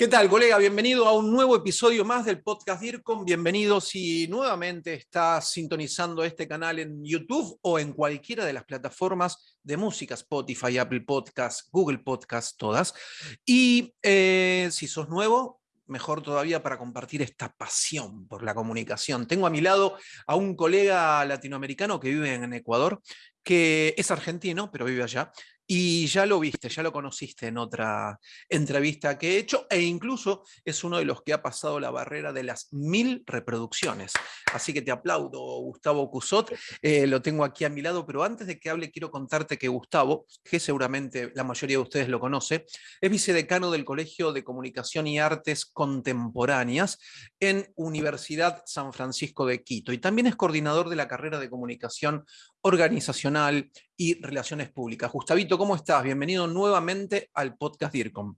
¿Qué tal, colega? Bienvenido a un nuevo episodio más del podcast DIRCOM. Bienvenido si nuevamente estás sintonizando este canal en YouTube o en cualquiera de las plataformas de música, Spotify, Apple Podcasts, Google Podcasts, todas. Y eh, si sos nuevo, mejor todavía para compartir esta pasión por la comunicación. Tengo a mi lado a un colega latinoamericano que vive en Ecuador, que es argentino, pero vive allá, y ya lo viste, ya lo conociste en otra entrevista que he hecho, e incluso es uno de los que ha pasado la barrera de las mil reproducciones. Así que te aplaudo, Gustavo Cusot, eh, lo tengo aquí a mi lado, pero antes de que hable quiero contarte que Gustavo, que seguramente la mayoría de ustedes lo conoce, es vicedecano del Colegio de Comunicación y Artes Contemporáneas en Universidad San Francisco de Quito, y también es coordinador de la carrera de Comunicación Organizacional y Relaciones Públicas. Gustavito, ¿cómo estás? Bienvenido nuevamente al podcast DIRCOM.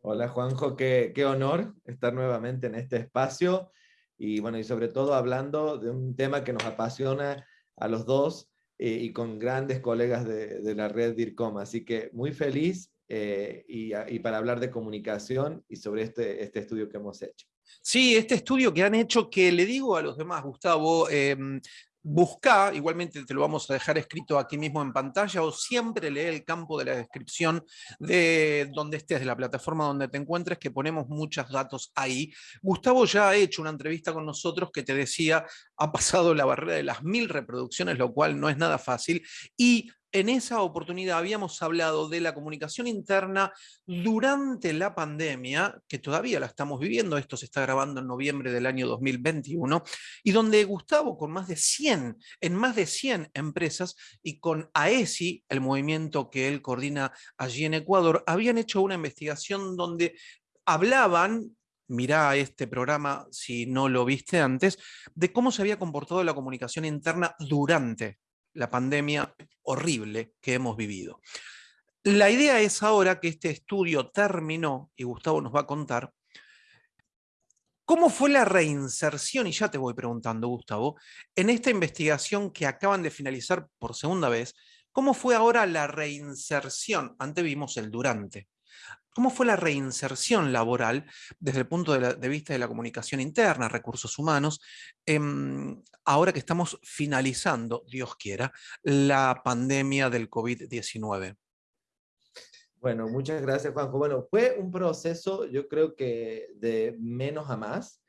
Hola Juanjo, qué, qué honor estar nuevamente en este espacio y bueno, y sobre todo hablando de un tema que nos apasiona a los dos eh, y con grandes colegas de, de, la red DIRCOM, así que muy feliz eh, y, y, para hablar de comunicación y sobre este, este estudio que hemos hecho. Sí, este estudio que han hecho, que le digo a los demás, Gustavo, eh, busca, igualmente te lo vamos a dejar escrito aquí mismo en pantalla, o siempre lee el campo de la descripción de donde estés, de la plataforma donde te encuentres, que ponemos muchos datos ahí. Gustavo ya ha hecho una entrevista con nosotros que te decía, ha pasado la barrera de las mil reproducciones, lo cual no es nada fácil, y en esa oportunidad habíamos hablado de la comunicación interna durante la pandemia, que todavía la estamos viviendo, esto se está grabando en noviembre del año 2021, y donde Gustavo, con más de 100, en más de 100 empresas, y con AESI, el movimiento que él coordina allí en Ecuador, habían hecho una investigación donde hablaban mirá este programa si no lo viste antes, de cómo se había comportado la comunicación interna durante la pandemia horrible que hemos vivido. La idea es ahora que este estudio terminó, y Gustavo nos va a contar, ¿Cómo fue la reinserción? Y ya te voy preguntando, Gustavo, en esta investigación que acaban de finalizar por segunda vez, ¿cómo fue ahora la reinserción? Antes vimos el durante. ¿Cómo fue la reinserción laboral desde el punto de, la, de vista de la comunicación interna, recursos humanos, eh, ahora que estamos finalizando, Dios quiera, la pandemia del COVID-19? Bueno, muchas gracias, Juanjo. Bueno, fue un proceso, yo creo que de menos a más,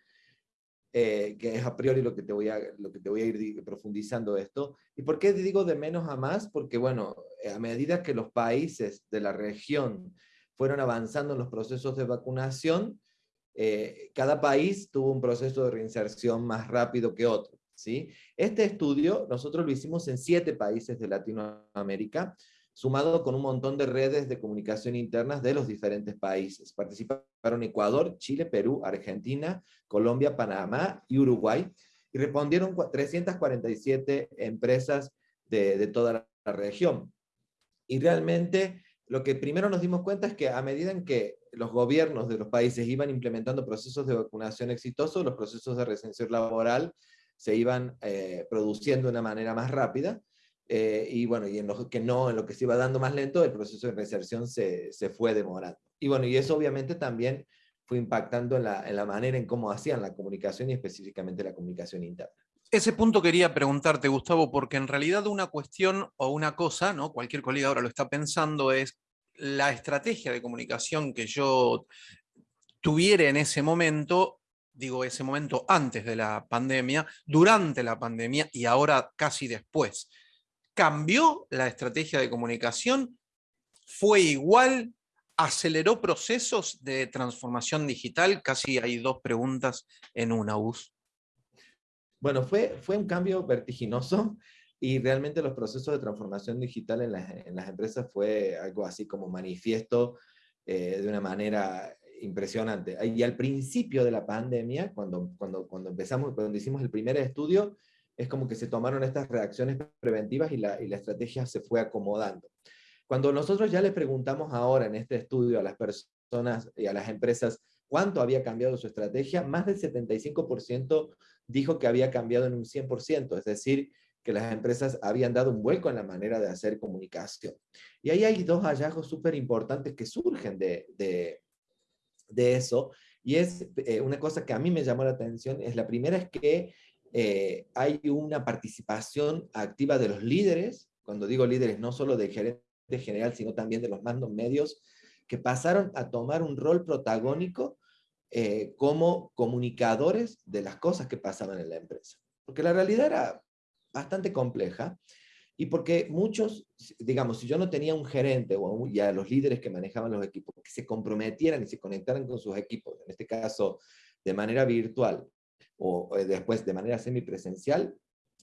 eh, que es a priori lo que, te voy a, lo que te voy a ir profundizando esto. ¿Y por qué digo de menos a más? Porque, bueno, a medida que los países de la región fueron avanzando en los procesos de vacunación, eh, cada país tuvo un proceso de reinserción más rápido que otro. ¿sí? Este estudio nosotros lo hicimos en siete países de Latinoamérica, sumado con un montón de redes de comunicación internas de los diferentes países. Participaron Ecuador, Chile, Perú, Argentina, Colombia, Panamá y Uruguay, y respondieron 347 empresas de, de toda la región. Y realmente lo que primero nos dimos cuenta es que a medida en que los gobiernos de los países iban implementando procesos de vacunación exitosos, los procesos de residencia laboral se iban eh, produciendo de una manera más rápida, eh, y bueno, y en lo que no, en lo que se iba dando más lento, el proceso de reinserción se, se fue demorando. Y bueno, y eso obviamente también fue impactando en la, en la manera en cómo hacían la comunicación y específicamente la comunicación interna. Ese punto quería preguntarte, Gustavo, porque en realidad una cuestión o una cosa, ¿no? cualquier colega ahora lo está pensando, es la estrategia de comunicación que yo tuviera en ese momento, digo ese momento antes de la pandemia, durante la pandemia y ahora casi después. ¿Cambió la estrategia de comunicación? ¿Fue igual? ¿Aceleró procesos de transformación digital? Casi hay dos preguntas en una. Bueno, fue, fue un cambio vertiginoso y realmente los procesos de transformación digital en las, empresas fue algo así como manifiesto eh, de una manera impresionante. Y al principio de la pandemia, cuando, cuando, cuando empezamos, cuando hicimos el primer estudio, es como que se tomaron estas reacciones preventivas y la, y la estrategia se fue acomodando. Cuando nosotros ya le preguntamos ahora en este estudio a las personas y a las empresas cuánto había cambiado su estrategia, más del 75% dijo que había cambiado en un 100%, es decir, que las empresas habían dado un vuelco en la manera de hacer comunicación. Y ahí hay dos hallazgos súper importantes que surgen de, de, eso, y es eh, una cosa que a mí me llamó la atención, es la primera es que eh, hay una participación activa de los líderes, cuando digo líderes no solo del gerente general, sino también de los mandos medios, que pasaron a tomar un rol protagónico eh, como comunicadores de las cosas que pasaban en la empresa. Porque la realidad era bastante compleja y porque muchos, digamos, si yo no tenía un gerente o ya los líderes que manejaban los equipos, que se comprometieran y se conectaran con sus equipos, en este caso de manera virtual o eh, después de manera semipresencial,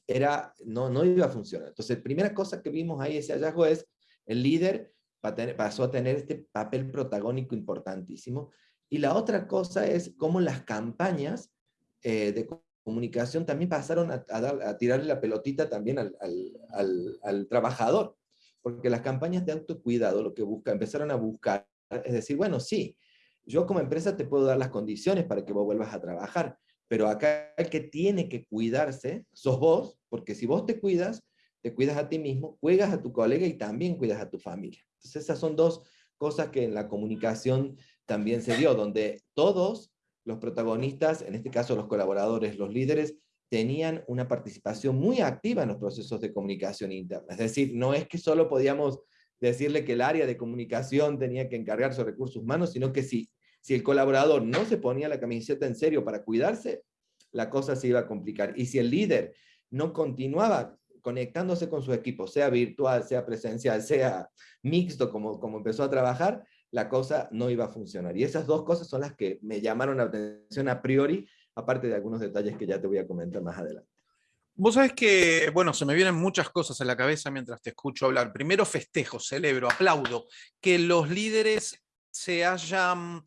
era, no, no iba a funcionar. Entonces, primera cosa que vimos ahí, ese hallazgo es, el líder pasó a tener este papel protagónico importantísimo. Y la otra cosa es cómo las campañas eh, de comunicación también pasaron a, a, tirarle la pelotita también al, al, al, trabajador, porque las campañas de autocuidado lo que busca, empezaron a buscar, es decir, bueno, sí, yo como empresa te puedo dar las condiciones para que vos vuelvas a trabajar, pero acá el que tiene que cuidarse sos vos, porque si vos te cuidas, te cuidas a ti mismo, cuidas a tu colega y también cuidas a tu familia. Entonces esas son dos cosas que en la comunicación también se dio, donde todos los protagonistas, en este caso los colaboradores, los líderes, tenían una participación muy activa en los procesos de comunicación interna. Es decir, no es que solo podíamos decirle que el área de comunicación tenía que encargarse de recursos humanos, sino que si, si el colaborador no se ponía la camiseta en serio para cuidarse, la cosa se iba a complicar. Y si el líder no continuaba conectándose con su equipo, sea virtual, sea presencial, sea mixto, como, como empezó a trabajar, la cosa no iba a funcionar. Y esas dos cosas son las que me llamaron la atención a priori, aparte de algunos detalles que ya te voy a comentar más adelante. Vos sabés que, bueno, se me vienen muchas cosas en la cabeza mientras te escucho hablar. Primero festejo, celebro, aplaudo que los líderes se hayan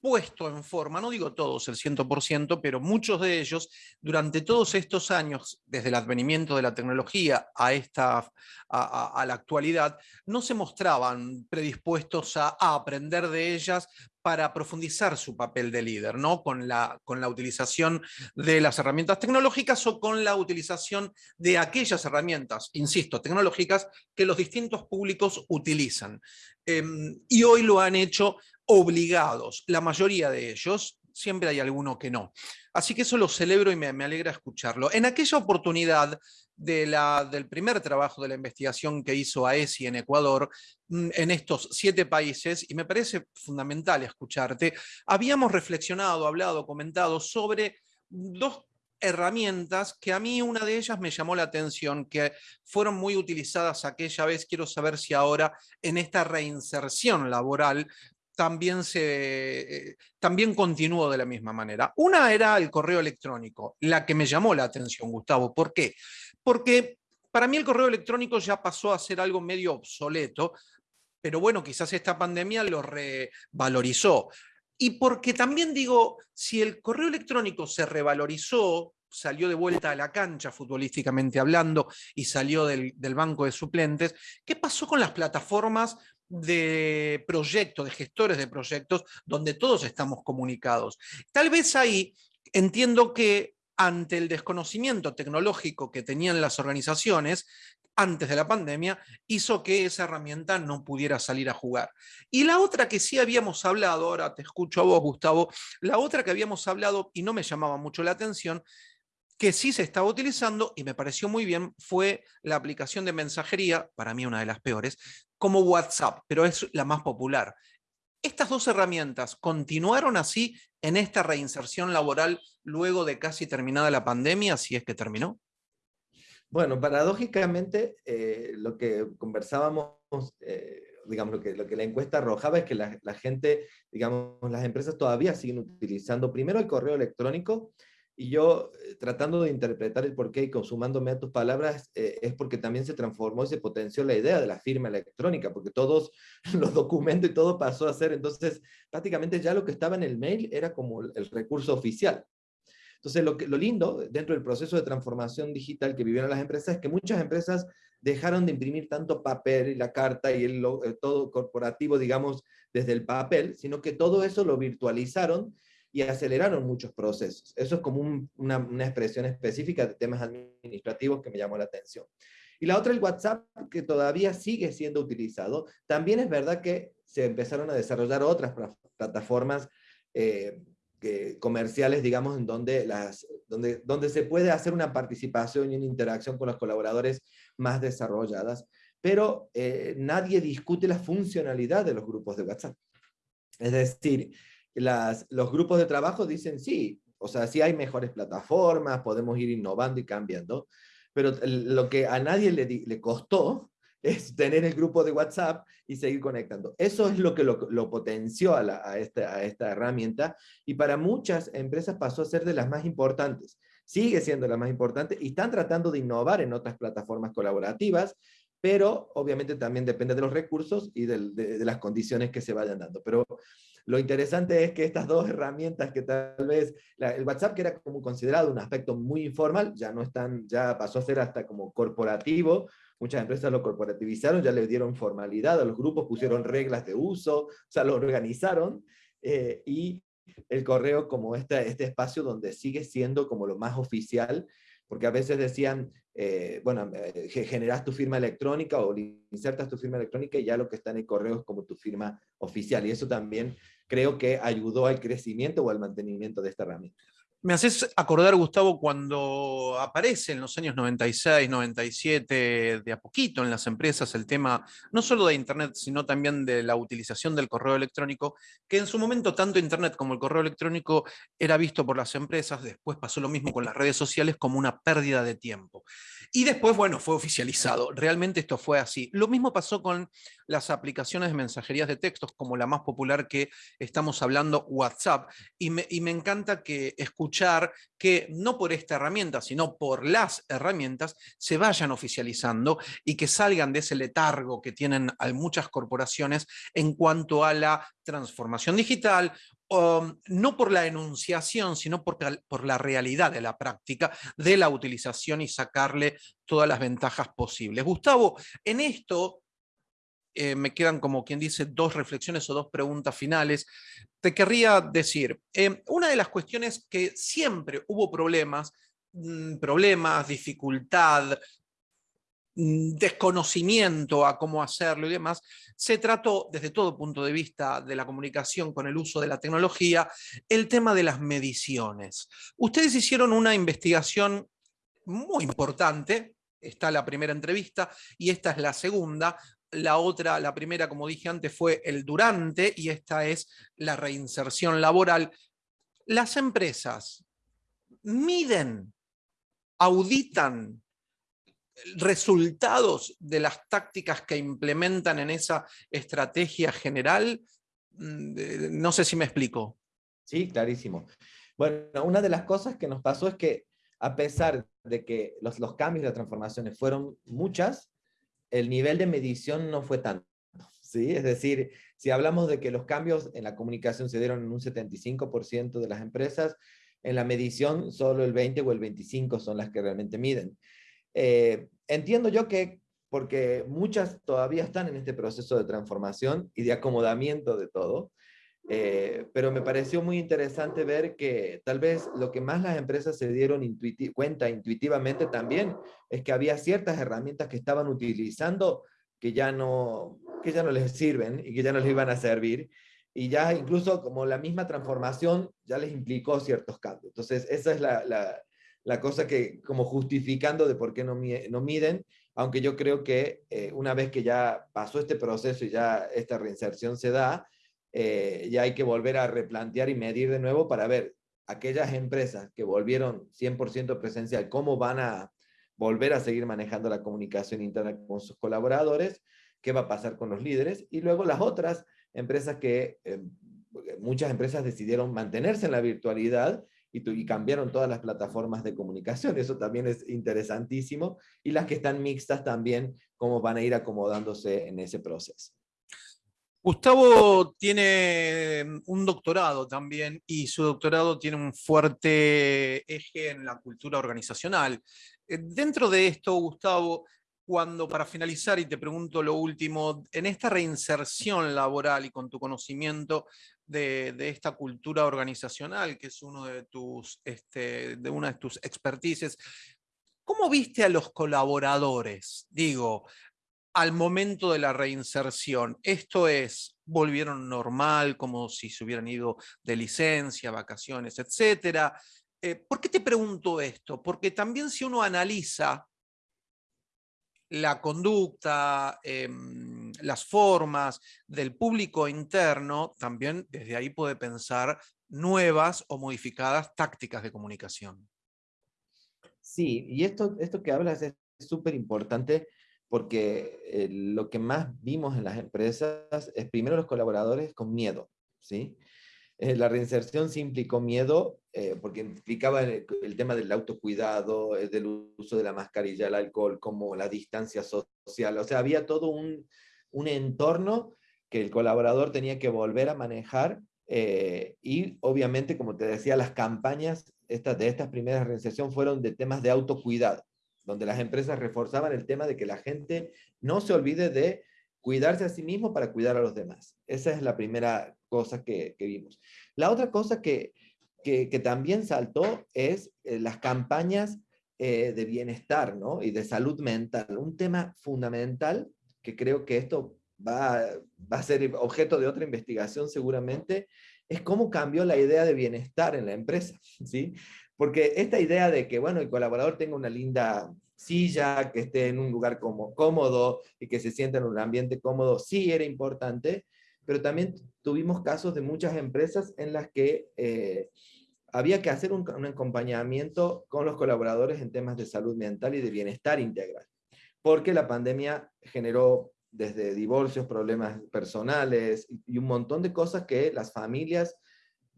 puesto en forma, no digo todos el 100%, pero muchos de ellos, durante todos estos años, desde el advenimiento de la tecnología a, esta, a, la actualidad, no se mostraban predispuestos a, aprender de ellas para profundizar su papel de líder, ¿no? Con la, con la utilización de las herramientas tecnológicas o con la utilización de aquellas herramientas, insisto, tecnológicas que los distintos públicos utilizan. Em, y hoy lo han hecho obligados, la mayoría de ellos, siempre hay alguno que no. Así que eso lo celebro y me, alegra escucharlo. En aquella oportunidad de la, del primer trabajo de la investigación que hizo AESI en Ecuador, mm, en estos siete países, y me parece fundamental escucharte, habíamos reflexionado, hablado, comentado sobre dos herramientas que a mí una de ellas me llamó la atención, que fueron muy utilizadas aquella vez, quiero saber si ahora en esta reinserción laboral también, se, eh, también continuó de la misma manera. Una era el correo electrónico, la que me llamó la atención, Gustavo. ¿Por qué? Porque para mí el correo electrónico ya pasó a ser algo medio obsoleto, pero bueno, quizás esta pandemia lo revalorizó. Y porque también digo, si el correo electrónico se revalorizó, salió de vuelta a la cancha futbolísticamente hablando y salió del, del banco de suplentes, ¿qué pasó con las plataformas de proyectos, de gestores de proyectos, donde todos estamos comunicados. Tal vez ahí entiendo que ante el desconocimiento tecnológico que tenían las organizaciones, antes de la pandemia, hizo que esa herramienta no pudiera salir a jugar. Y la otra que sí habíamos hablado, ahora te escucho a vos, Gustavo, la otra que habíamos hablado y no me llamaba mucho la atención, que sí se estaba utilizando y me pareció muy bien, fue la aplicación de mensajería, para mí una de las peores, como WhatsApp, pero es la más popular. ¿Estas dos herramientas continuaron así en esta reinserción laboral luego de casi terminada la pandemia, si es que terminó? Bueno, paradójicamente, eh, lo que conversábamos, eh, digamos, lo que, lo que la encuesta arrojaba es que la, la, gente, digamos, las empresas todavía siguen utilizando primero el correo electrónico y yo, eh, tratando de interpretar el porqué y consumándome a tus palabras, eh, es porque también se transformó y se potenció la idea de la firma electrónica, porque todos los documentos y todo pasó a ser, entonces, prácticamente ya lo que estaba en el mail era como el recurso oficial. Entonces, lo, que, lo lindo dentro del proceso de transformación digital que vivieron las empresas es que muchas empresas dejaron de imprimir tanto papel y la carta y el, el todo corporativo, digamos, desde el papel, sino que todo eso lo virtualizaron y aceleraron muchos procesos. Eso es como una, una, expresión específica de temas administrativos que me llamó la atención. Y la otra, el WhatsApp, que todavía sigue siendo utilizado. También es verdad que se empezaron a desarrollar otras plataformas eh, comerciales, digamos, en donde, las, donde, donde se puede hacer una participación y una interacción con los colaboradores más desarrolladas, pero eh, nadie discute la funcionalidad de los grupos de WhatsApp. Es decir, las, los grupos de trabajo dicen sí, o sea, sí hay mejores plataformas, podemos ir innovando y cambiando, pero lo que a nadie le, costó es tener el grupo de WhatsApp y seguir conectando. Eso es lo que lo, potenció a, esta, a esta herramienta y para muchas empresas pasó a ser de las más importantes. Sigue siendo la más importante y están tratando de innovar en otras plataformas colaborativas, pero obviamente también depende de los recursos y de, de las condiciones que se vayan dando. Pero lo interesante es que estas dos herramientas que tal vez, el WhatsApp que era como considerado un aspecto muy informal, ya no están, ya pasó a ser hasta como corporativo, muchas empresas lo corporativizaron, ya le dieron formalidad a los grupos, pusieron reglas de uso, o sea, lo organizaron, eh, y el correo como este, este espacio donde sigue siendo como lo más oficial, porque a veces decían, eh, bueno, eh, generas tu firma electrónica o insertas tu firma electrónica y ya lo que está en el correo es como tu firma oficial. Y eso también creo que ayudó al crecimiento o al mantenimiento de esta herramienta. Me haces acordar, Gustavo, cuando aparece en los años 96, 97, de a poquito en las empresas el tema no solo de Internet, sino también de la utilización del correo electrónico, que en su momento tanto Internet como el correo electrónico era visto por las empresas, después pasó lo mismo con las redes sociales como una pérdida de tiempo. Y después, bueno, fue oficializado. Realmente esto fue así. Lo mismo pasó con las aplicaciones de mensajerías de textos, como la más popular que estamos hablando, WhatsApp. Y me, encanta que escuchar que no por esta herramienta, sino por las herramientas, se vayan oficializando y que salgan de ese letargo que tienen muchas corporaciones en cuanto a la transformación digital Um, no por la enunciación, sino por, la realidad de la práctica de la utilización y sacarle todas las ventajas posibles. Gustavo, en esto eh, me quedan como quien dice dos reflexiones o dos preguntas finales. Te querría decir, eh, una de las cuestiones que siempre hubo problemas, mm, problemas, dificultad, Mm, desconocimiento a cómo hacerlo y demás, se trató desde todo punto de vista de la comunicación con el uso de la tecnología, el tema de las mediciones. Ustedes hicieron una investigación muy importante, está la primera entrevista y esta es la segunda, la otra, la primera, como dije antes, fue el durante y esta es la reinserción laboral. Las empresas miden, auditan resultados de las tácticas que implementan en esa estrategia general? Mm, no sé si me explico. Sí, clarísimo. Bueno, una de las cosas que nos pasó es que a pesar de que los, los cambios y las transformaciones fueron muchas, el nivel de medición no fue tanto. ¿sí? Es decir, si hablamos de que los cambios en la comunicación se dieron en un 75% de las empresas, en la medición solo el 20 o el 25 son las que realmente miden. Eh, entiendo yo que, porque muchas todavía están en este proceso de transformación y de acomodamiento de todo, eh, pero me pareció muy interesante ver que tal vez lo que más las empresas se dieron cuenta intuitivamente también es que había ciertas herramientas que estaban utilizando que ya no, que ya no les sirven y que ya no les iban a servir. Y ya incluso como la misma transformación ya les implicó ciertos cambios. Entonces esa es la, la, cosa que como justificando de por qué no, no miden, aunque yo creo que eh, una vez que ya pasó este proceso y ya esta reinserción se da, eh, ya hay que volver a replantear y medir de nuevo para ver aquellas empresas que volvieron 100% presencial, cómo van a volver a seguir manejando la comunicación interna con sus colaboradores, qué va a pasar con los líderes, y luego las otras empresas que, eh, muchas empresas decidieron mantenerse en la virtualidad y, cambiaron todas las plataformas de comunicación. Eso también es interesantísimo. Y las que están mixtas también, cómo van a ir acomodándose en ese proceso. Gustavo tiene mm, un doctorado también y su doctorado tiene un fuerte eje en la cultura organizacional. Eh, dentro de esto, Gustavo, cuando para finalizar, y te pregunto lo último, en esta reinserción laboral y con tu conocimiento, de, esta cultura organizacional, que es uno de, tus, este, de una de tus expertices. ¿Cómo viste a los colaboradores? Digo, al momento de la reinserción. Esto es, volvieron normal, como si se hubieran ido de licencia, vacaciones, etc. Eh, ¿Por qué te pregunto esto? Porque también si uno analiza la conducta, em, las formas del público interno, también desde ahí puede pensar nuevas o modificadas tácticas de comunicación. Sí, y esto, esto que hablas es súper importante porque eh, lo que más vimos en las empresas es primero los colaboradores con miedo, ¿sí? Eh, la reinserción sí implicó miedo, eh, porque implicaba el, tema del autocuidado, del uso de la mascarilla, el alcohol, como la distancia social, o sea, había todo un, un entorno que el colaborador tenía que volver a manejar y obviamente, como te decía, las campañas estas, de estas primeras reinserción fueron de temas de autocuidado donde las empresas reforzaban el tema de que la gente no se olvide de cuidarse a sí mismo para cuidar a los demás. Esa es la primera cosa que, vimos. La otra cosa que, que, también saltó es eh, las campañas eh, de bienestar ¿no? y de salud mental. Un tema fundamental que creo que esto va, va a ser objeto de otra investigación seguramente, es cómo cambió la idea de bienestar en la empresa. ¿sí? Porque esta idea de que, bueno, el colaborador tenga una linda silla, que esté en un lugar como, cómodo y que se sienta en un ambiente cómodo, sí era importante, pero también tuvimos casos de muchas empresas en las que eh, había que hacer un, un, acompañamiento con los colaboradores en temas de salud mental y de bienestar integral, porque la pandemia generó desde divorcios, problemas personales y un montón de cosas que las familias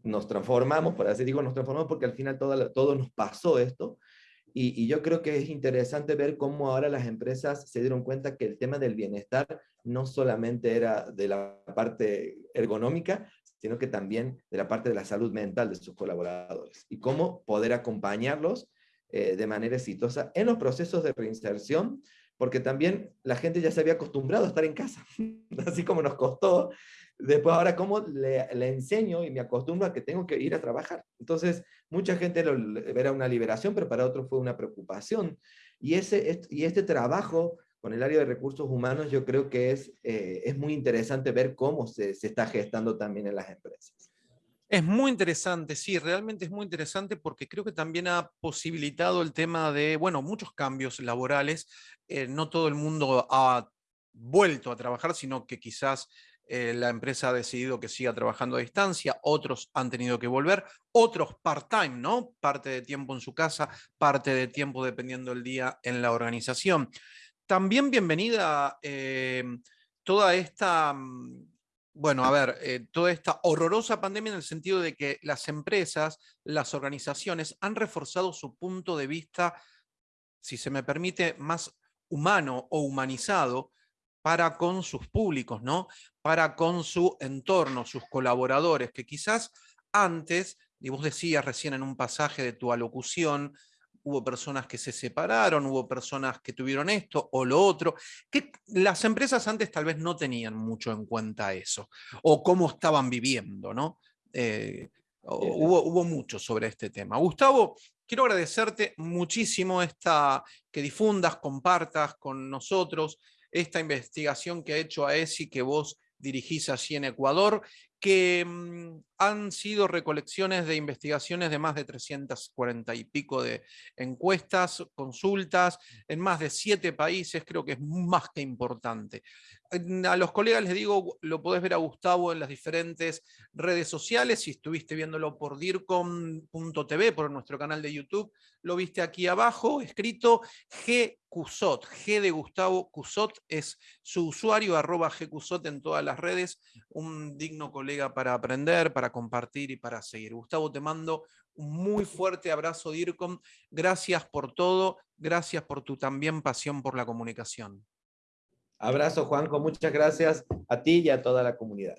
nos transformamos, por así digo, nos transformamos porque al final todo, todo nos pasó esto. Y, yo creo que es interesante ver cómo ahora las empresas se dieron cuenta que el tema del bienestar no solamente era de la parte ergonómica, sino que también de la parte de la salud mental de sus colaboradores. Y cómo poder acompañarlos eh, de manera exitosa en los procesos de reinserción, porque también la gente ya se había acostumbrado a estar en casa, así como nos costó Después, ahora, ¿cómo le, le, enseño y me acostumbro a que tengo que ir a trabajar? Entonces, mucha gente lo era una liberación, pero para otros fue una preocupación. Y, ese, y este trabajo con el área de recursos humanos, yo creo que es, eh, es muy interesante ver cómo se, se está gestando también en las empresas. Es muy interesante, sí, realmente es muy interesante porque creo que también ha posibilitado el tema de, bueno, muchos cambios laborales. Eh, no todo el mundo ha vuelto a trabajar, sino que quizás eh, la empresa ha decidido que siga trabajando a distancia, otros han tenido que volver, otros part-time, ¿no? Parte de tiempo en su casa, parte de tiempo dependiendo del día en la organización. También bienvenida eh, toda esta, mm, bueno, a ver, eh, toda esta horrorosa pandemia en el sentido de que las empresas, las organizaciones han reforzado su punto de vista, si se me permite, más humano o humanizado, para con sus públicos, ¿no? para con su entorno, sus colaboradores, que quizás antes, y vos decías recién en un pasaje de tu alocución, hubo personas que se separaron, hubo personas que tuvieron esto o lo otro, que las empresas antes tal vez no tenían mucho en cuenta eso, o cómo estaban viviendo, ¿no? Eh, hubo, hubo mucho sobre este tema. Gustavo, quiero agradecerte muchísimo esta, que difundas, compartas con nosotros esta investigación que ha hecho AESI que vos dirigís allí en Ecuador, que mm, han sido recolecciones de investigaciones de más de 340 y pico de encuestas, consultas, en más de siete países, creo que es más que importante. A los colegas les digo, lo podés ver a Gustavo en las diferentes redes sociales, si estuviste viéndolo por dircom.tv, por nuestro canal de YouTube, lo viste aquí abajo, escrito G. Cusot, G de Gustavo Cusot es su usuario, arroba G. Cusot en todas las redes, un digno colega para aprender, para compartir y para seguir. Gustavo, te mando un muy fuerte abrazo, DIRCOM. Gracias por todo, gracias por tu también pasión por la comunicación. Abrazo, Juanjo. Muchas gracias a ti y a toda la comunidad.